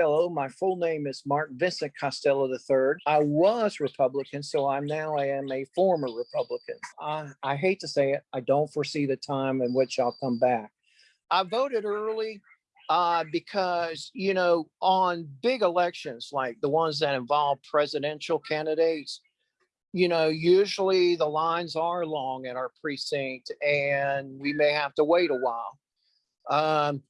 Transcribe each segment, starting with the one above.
Hello, my full name is Mark Vincent Costello III. I was Republican, so I'm now I am a former Republican. I, I hate to say it, I don't foresee the time in which I'll come back. I voted early uh, because, you know, on big elections like the ones that involve presidential candidates, you know, usually the lines are long in our precinct and we may have to wait a while. Um,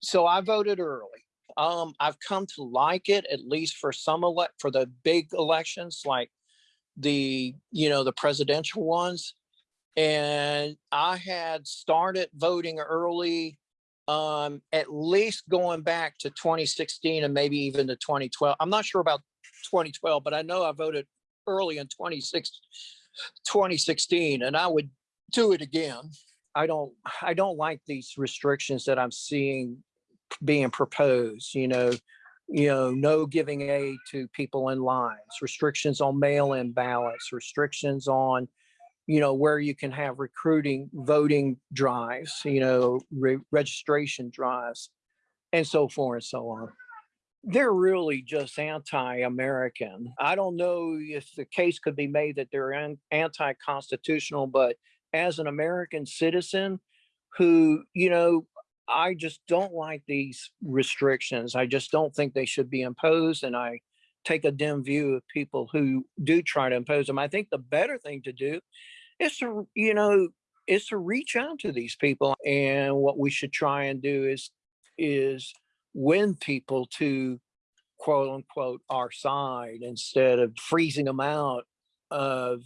so I voted early. Um, I've come to like it at least for some elect for the big elections like the, you know, the presidential ones. And I had started voting early, um, at least going back to 2016 and maybe even to 2012. I'm not sure about 2012, but I know I voted early in 26 2016 and I would do it again. I don't, I don't like these restrictions that I'm seeing being proposed, you know, you know, no giving aid to people in lines, restrictions on mail-in ballots, restrictions on, you know, where you can have recruiting, voting drives, you know, re registration drives, and so forth and so on. They're really just anti-American. I don't know if the case could be made that they're an- anti-constitutional, but as an American citizen who, you know, I just don't like these restrictions. I just don't think they should be imposed. And I take a dim view of people who do try to impose them. I think the better thing to do is to, you know, is to reach out to these people. And what we should try and do is, is win people to quote unquote our side instead of freezing them out of,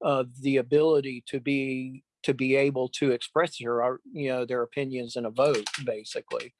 of the ability to be to be able to express your, uh, you know, their opinions in a vote, basically.